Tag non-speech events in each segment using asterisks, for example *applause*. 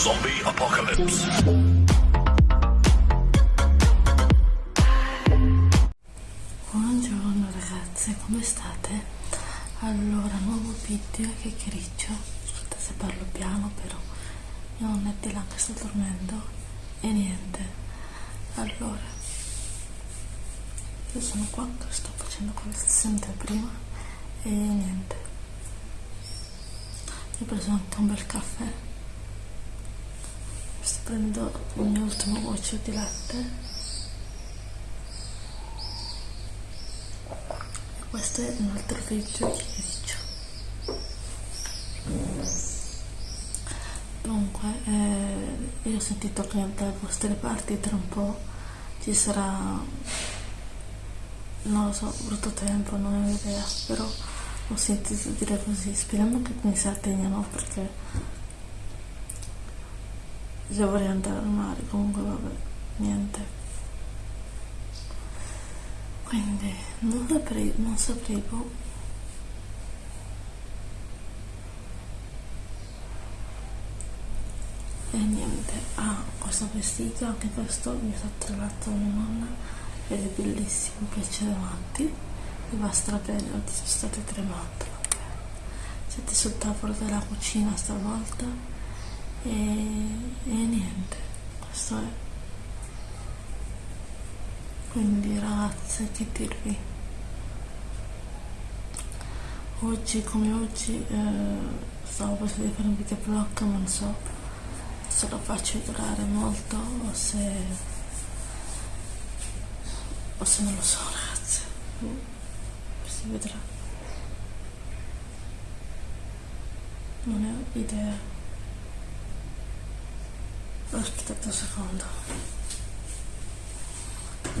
Zombie Apocalypse. Buongiorno ragazze, come state? Allora, nuovo video chiacchiericcio. Scusate se parlo piano, però mia nonna è di là che sta dormendo e niente. Allora, io sono qua che sto facendo come si sente prima e niente. Ho preso anche un bel caffè. Sto prendendo il mio ultimo goccio di latte. Questo è un altro video che faccio dunque eh, io ho sentito che dalle vostre parti tra un po' ci sarà non lo so brutto tempo non ho idea però ho sentito dire così. Speriamo che in Sardegna no perché io vorrei andare al mare comunque vabbè niente. Quindi non saprei, non saprei boh. e niente ah questo vestito anche questo mi sa trovato mia nonna ed è bellissimo mi piace davanti mi va strabene oggi sono state tremate siete sul tavolo della cucina stavolta e, e niente questo è. Quindi ragazze che dirvi? Oggi come oggi eh, stavo pensando di fare un video vlog ma non so se lo faccio durare molto o se o se non lo so ragazze si vedrà. Non ho idea aspettate un secondo.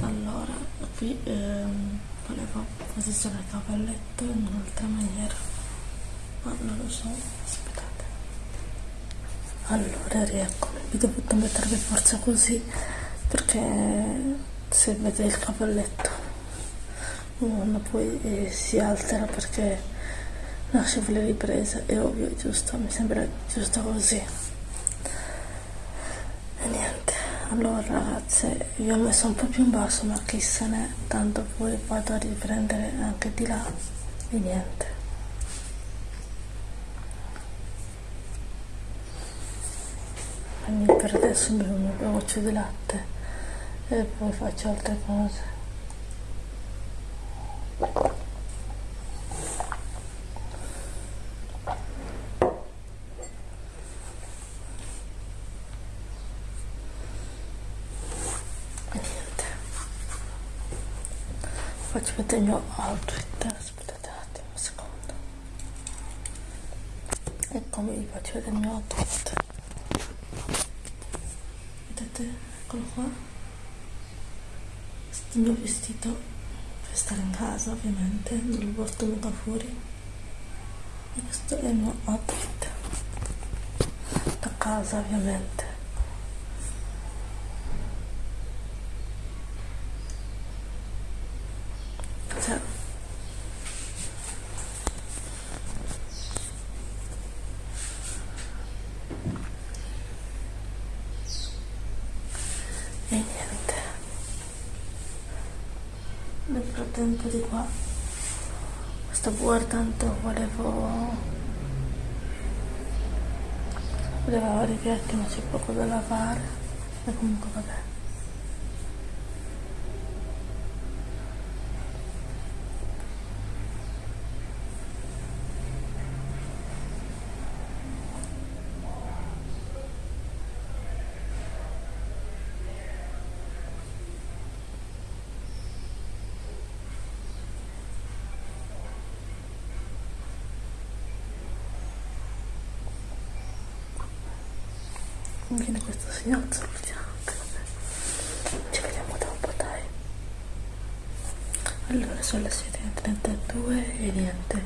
Allora qui ehm, volevo posizionare il cavalletto in un'altra maniera ma non lo so aspettate. Allora riecco. Vi mettere per forza così perché se vedete il cavalletto uno poi eh, si altera perché lascia le riprese. È ovvio giusto mi sembra giusto così allora ragazze vi ho messo un po' più in basso ma chi se ne tanto poi vado a riprendere anche di là e niente. Per adesso bevo un mio goccio di latte e poi faccio altre cose faccio vedere il mio outfit aspettate un attimo un secondo. Eccomi vi faccio vedere il mio outfit vedete eccolo qua. Questo è il mio vestito per stare in casa ovviamente non lo porto mica fuori. E questo è il mio outfit da casa ovviamente e niente frattempo di qua. Sto guardando volevo volevo lavare i piatti ma c'è poco da lavare. E comunque vabbè viene questo signore salutiamo ci vediamo dopo dai. Allora sono le 7.32 e niente.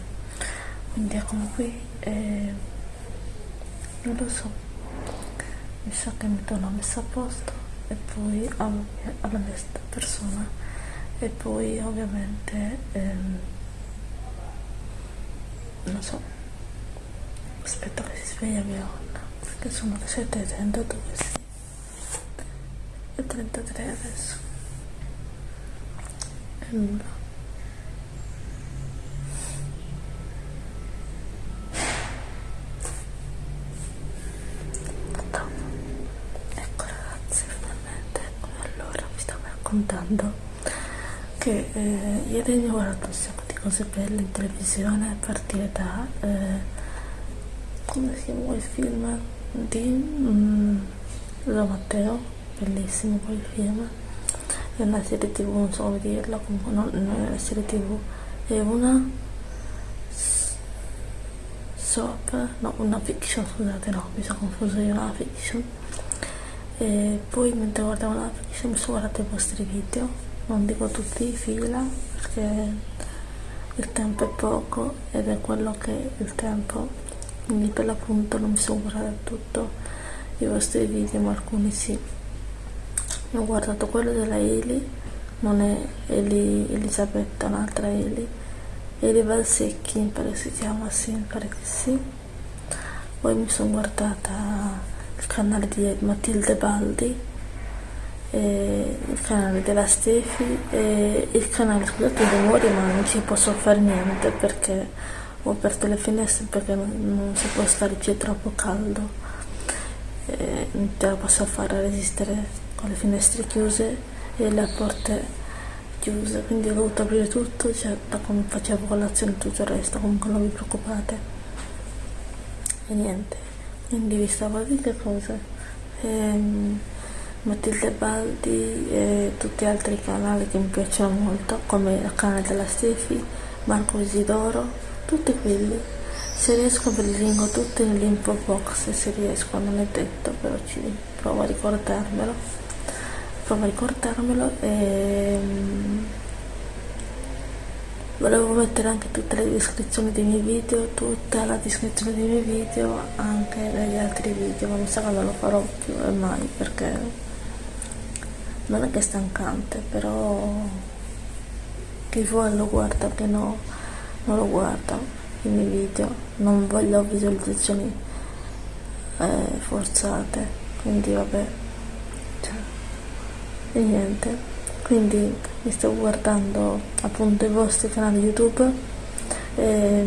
Quindi eccomi qui e non lo so. Mi sa che mi do una messa a posto e poi alla mia, alla mia persona. E poi ovviamente ehm, non so. Aspetto che si sveglia mia nonna che sono le 7.32 sì. e 33 adesso. E nulla. Ecco ragazzi finalmente allora vi stavo raccontando che eh, ieri ho guardato un sacco di cose belle in televisione a partire da eh, come si chiama il film di mm, Lo Matteo bellissimo quel film. È una serie tv non so come dirla comunque non, non è una serie tv è una soap no una fiction scusate no mi sono confuso io una fiction. E poi mentre guardavo la fiction mi sono guardato i vostri video non dico tutti in fila perché il tempo è poco ed è quello che il tempo quindi per l'appunto non mi sono guardata tutto i vostri video ma alcuni sì. Ho guardato quello della Eli non è Eli Elisabetta un'altra Eli Eli Valsecchi mi pare si chiama sì mi pare che sì. Poi mi sono guardata il canale di Matilde Baldi il canale della Stefi e il canale scusate i rumori ma non ci posso fare niente perché ho aperto le finestre perché non, si può stare qui è troppo caldo. E non te la posso fare resistere con le finestre chiuse e le porte chiuse. Quindi ho dovuto aprire tutto cioè, da come facevo colazione tutto il resto comunque non vi preoccupate. E niente. Quindi vi stavo a dire cosa ehm, Matilde Baldi e tutti gli altri canali che mi piacciono molto come il canale della Stefi Marco Isidoro tutti quelli se riesco ve li lingo tutti nell'info box se riesco non è detto però ci provo a ricordarmelo. Provo a ricordarmelo e mm, volevo mettere anche tutte le descrizioni dei miei video tutta la descrizione dei miei video anche negli altri video ma mi sa che non lo farò più e mai perché non è che è stancante però chi vuole lo guarda che no non lo guarda i miei video non voglio visualizzazioni eh, forzate. Quindi vabbè cioè, e niente. Quindi mi sto guardando appunto i vostri canali youtube e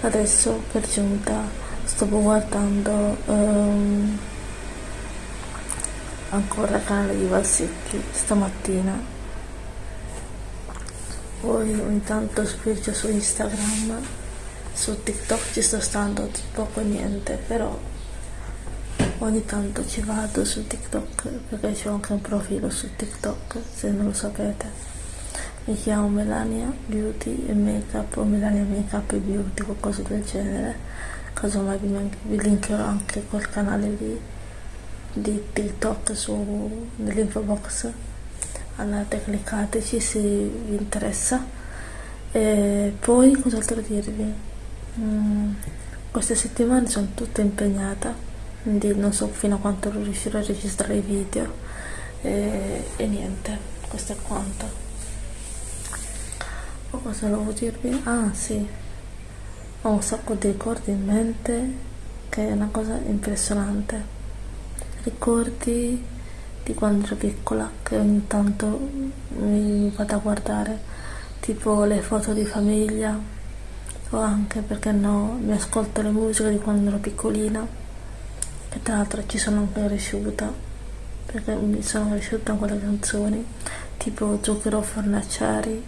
adesso per giunta sto guardando um, ancora il canale di Valsecchi stamattina poi ogni tanto spirito su Instagram su TikTok ci sto stando poco niente però ogni tanto ci vado su TikTok perché c'ho anche un profilo su TikTok se non lo sapete. Mi chiamo Melania Beauty e Makeup o Melania Makeup e Beauty qualcosa del genere. Casomai vi, linkerò anche col canale di, di TikTok su, nell'info box andate cliccateci se vi interessa. E poi cos'altro dirvi? Mm, queste settimane sono tutte impegnata quindi non so fino a quanto riuscirò a registrare i video. E, e niente questo è quanto. Poi cosa volevo dirvi? Ah sì. Ho un sacco di ricordi in mente che è una cosa impressionante. Ricordi di quando ero piccola che ogni tanto mi vado a guardare tipo le foto di famiglia o anche perché no mi ascolto le musiche di quando ero piccolina che tra l'altro ci sono anche cresciuta perché mi sono cresciuta con quelle canzoni tipo Zucchero Fornaciari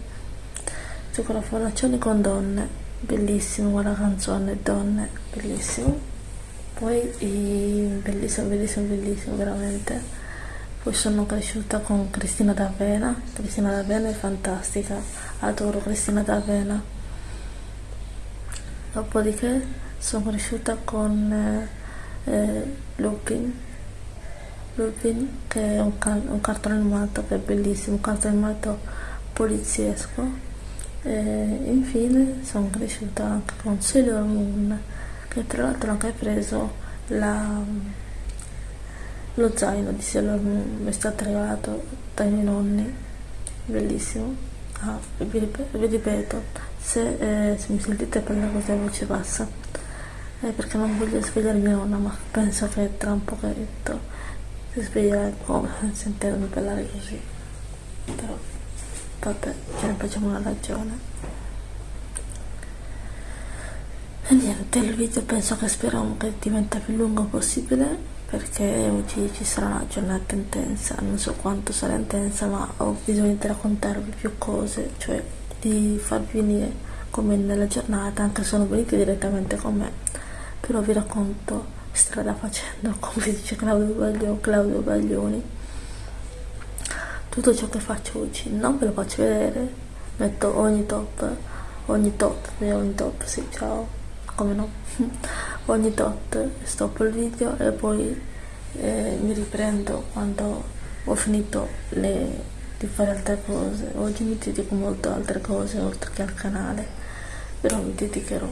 Zucchero Fornaciari con donne bellissimo quella canzone donne bellissimo. Poi bellissimo bellissimo bellissimo veramente poi sono cresciuta con Cristina D'Avena. Cristina D'Avena è fantastica. Adoro Cristina D'Avena. Dopodiché sono cresciuta con eh, eh, Lupin. Lupin che è un, un, cartone animato che è bellissimo un cartone animato poliziesco. E infine sono cresciuta anche con Sailor Moon che tra l'altro ho anche preso la lo zaino di Sailor Moon mi è stato regalato dai miei nonni. Bellissimo. Ah, vi, ripeto, vi ripeto se, eh, se mi sentite parlare così a voce bassa eh, perché non voglio svegliare mia nonna ma penso che tra un pochetto si sveglierà come *laughs* sentendomi parlare così. Però vabbè ce ne facciamo una ragione. E niente il video penso che speriamo che diventa più lungo possibile perché oggi ci sarà una giornata intensa non so quanto sarà intensa ma ho bisogno di raccontarvi più cose cioè di farvi venire come nella giornata anche se non venite direttamente con me. Però vi racconto strada facendo *laughs* come dice Claudio Baglioni, Claudio Baglioni. Tutto ciò che faccio oggi non ve lo faccio vedere metto ogni top ogni top ogni top sì ciao come no *laughs* ogni tot stoppo il video e poi eh, mi riprendo quando ho finito le, di fare altre cose. Oggi mi dedico molto a altre cose oltre che al canale però mi dedicherò.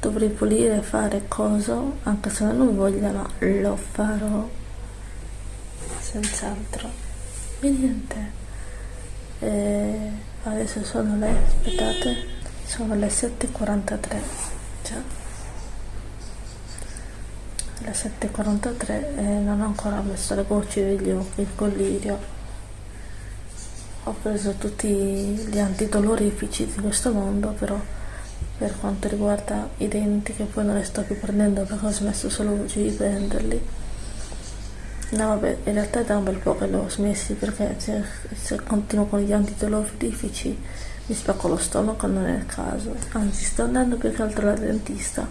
Dovrei pulire fare coso anche se non ho voglia ma lo farò. Senz'altro. E niente. E adesso sono le aspettate sono le 7.43 cioè? Le 7.43 e non ho ancora messo le gocce degli occhi il collirio. Ho preso tutti gli antidolorifici di questo mondo però per quanto riguarda i denti che poi non li sto più prendendo perché ho smesso solo di prenderli no vabbè in realtà è da un bel po' che l'ho smessi perché se, se continuo con gli antidolorifici mi spacco lo stomaco non è il caso. Anzi sto andando più che altro al dentista.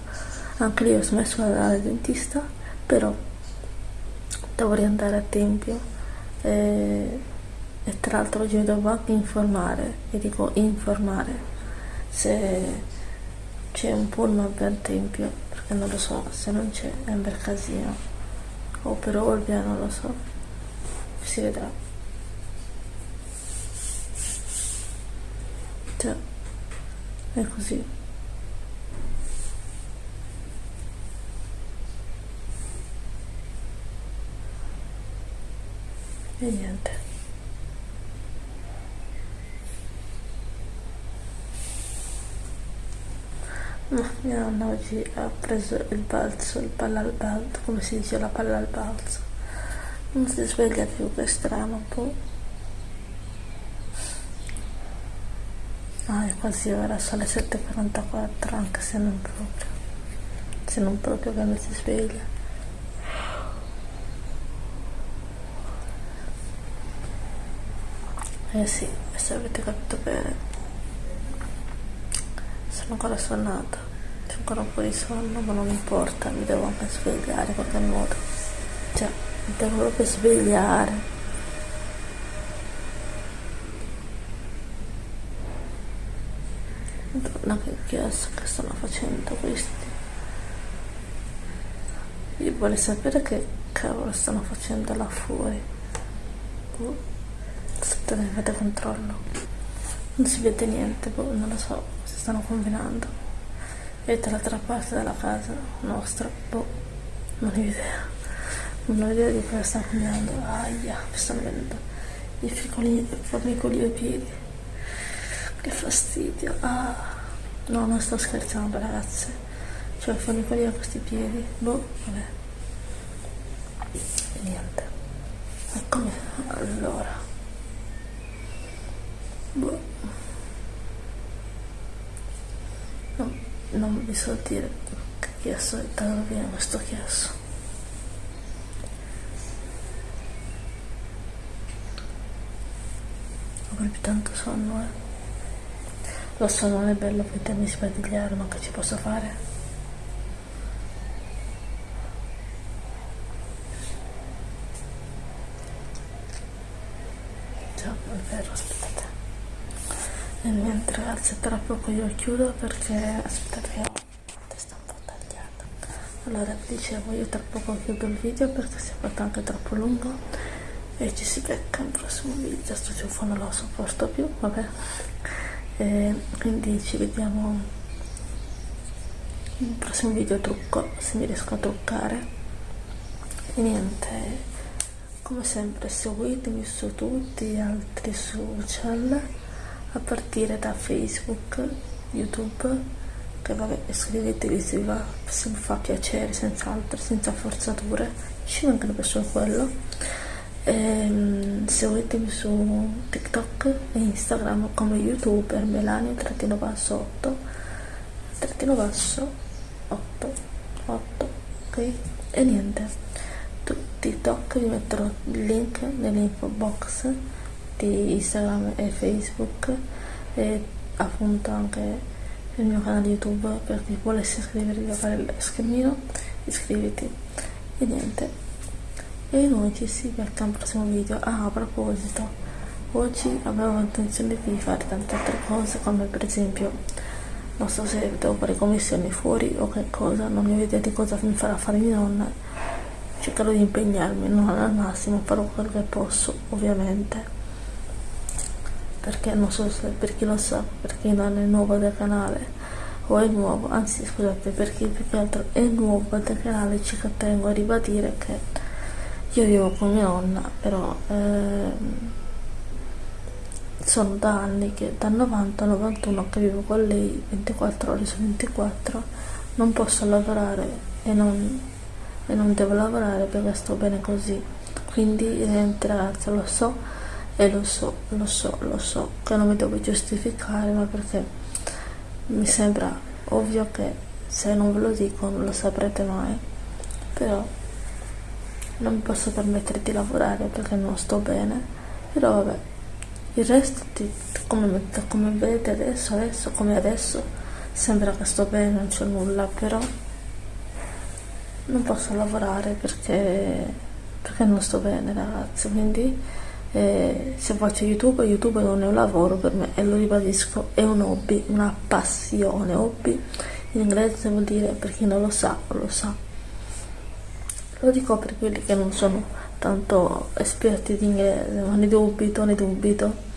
Anche lì ho smesso di andare al dentista però dovrei andare a tempio. E e tra l'altro oggi mi devo anche informare e dico informare se c'è un pullman per tempio perché non lo so se non c'è è un bel casino. O per Olbia non lo so. Si vedrà cioè è così e niente No, mia nonna oggi ha preso il balzo, il palla al balzo, come si dice la palla al balzo. Non si sveglia più, che strano un po'. Ah, è quasi ora, sono le 7.44, anche se non proprio. Se non proprio quando si sveglia. Eh sì, se avete capito bene sono ancora sonnata c'è ancora un po' di sonno ma non importa mi devo anche svegliare in qualche modo cioè mi devo proprio svegliare Che chiasso che stanno facendo questi. Io voglio sapere che cavolo stanno facendo là fuori? Boh. aspettate fate controllo. Non si vede niente boh, non lo so stanno combinando. E dall'altra parte della casa nostra? Boh. Non ho idea. Non ho idea di cosa stanno combinando aia mi stanno venendo i formicoli ai piedi. Che fastidio. Ah no non sto scherzando ragazze. Cioè formicoli a questi piedi. Boh vabbè. Niente. Eccomi allora. Boh. Non vi so dire che chiasso è dove viene questo chiasso ho proprio tanto sonno eh lo so non è bello potermi sbadigliare ma che ci posso fare. Già è vero aspettate. E niente ragazzi tra poco io chiudo perché aspettate che ho la testa un po' tagliata. Allora dicevo io tra poco chiudo il video perché si è fatto anche troppo lungo e ci si becca in prossimo video. Sto ciuffo non lo sopporto più vabbè e quindi ci vediamo nel prossimo video trucco se mi riesco a truccare. E niente come sempre seguitemi su tutti gli altri social a partire da Facebook, YouTube, che vabbè iscrivetevi se vi, va, se vi fa piacere senz'altro senza forzature ci mancano per solo quello ehm, seguitemi su tiktok e instagram come youtuber melania trattino basso 8 trattino basso 8 8 ok? E niente. Tu tiktok vi metterò il link nell'info box di instagram e facebook e appunto anche il mio canale youtube per chi volesse iscrivervi a fare il schermino iscriviti. E niente e noi ci si becca un prossimo video. Ah a proposito oggi avevo intenzione di fare tante altre cose come per esempio non so se devo fare commissioni fuori o che cosa non ho idea di cosa mi farà fare mia nonna. Cercherò di impegnarmi non al massimo farò quello che posso ovviamente. Perché non so se per chi lo sa, per chi non è nuovo del canale o è nuovo, anzi scusate, per chi più che altro è nuovo del canale ci tengo a ribadire che io vivo con mia nonna, però eh, sono da anni che dal 90 91 che vivo con lei 24 ore su 24 non posso lavorare e non, e non devo lavorare perché sto bene così. Quindi niente ragazzi lo so e lo so, lo so, lo so che non mi devo giustificare ma perché mi sembra ovvio che se non ve lo dico non lo saprete mai però non mi posso permettere di lavorare perché non sto bene. Però vabbè il resto di, come, come vedete adesso adesso come adesso sembra che sto bene non c'è nulla però non posso lavorare perché perché non sto bene ragazzi. Quindi eh, se faccio youtube youtube non è un lavoro per me e lo ribadisco è un hobby una passione hobby. In inglese vuol dire per chi non lo sa lo sa lo dico per quelli che non sono tanto esperti di inglese ma ne dubito ne dubito.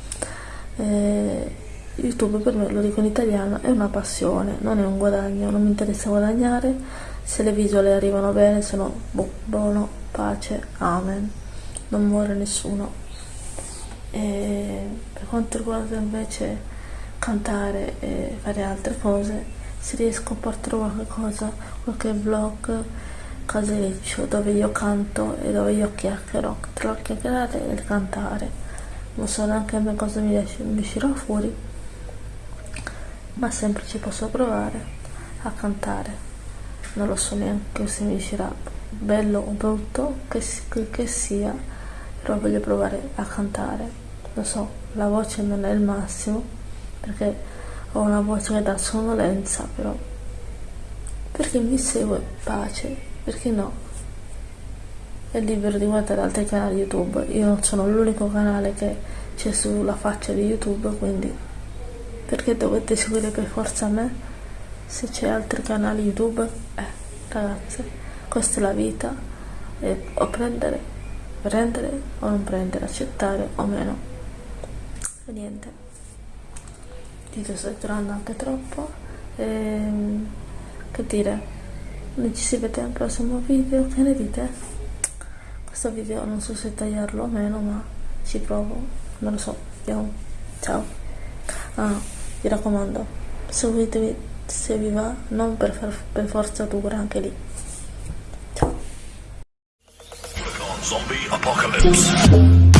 Eh, youtube per me lo dico in italiano è una passione non è un guadagno non mi interessa guadagnare. Se le visuali arrivano bene sono boh, buono pace amen. Non muore nessuno. E per quanto riguarda invece cantare e fare altre cose se riesco a portare qualche cosa qualche vlog casereccio dove io canto e dove io chiacchiero tra il chiacchierare e il cantare. Non so neanche a me cosa mi, mi uscirà fuori. Ma sempre ci posso provare a cantare. Non lo so neanche se mi uscirà bello o brutto che, che sia però voglio provare a cantare. Lo so, la voce non è il massimo perché ho una voce che dà sonnolenza, però perché mi segue pace, perché no? È libero di guardare altri canali YouTube, io non sono l'unico canale che c'è sulla faccia di YouTube, quindi perché dovete seguire per forza me? Se c'è altri canali YouTube, eh, ragazzi, questa è la vita, e o prendere, prendere o non prendere, accettare o meno. E niente. Dito sto durando anche troppo. E, ehm, che dire ci si vede al prossimo video che ne dite? questo video non so se tagliarlo o meno ma ci provo. Non lo so. Vediamo. Ciao. Ah vi raccomando seguitemi se vi va non per, far, per forza dura anche lì. Ciao. Zombie Apocalypse